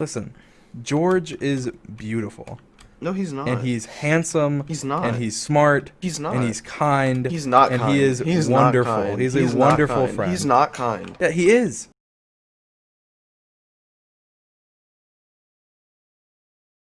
Listen, George is beautiful, No, he's not. and he's handsome, He's not. and he's smart, He's not. and he's kind. He's not and kind. he is He's wonderful. He's, He's a wonderful friend. He's not kind. Yeah, he is.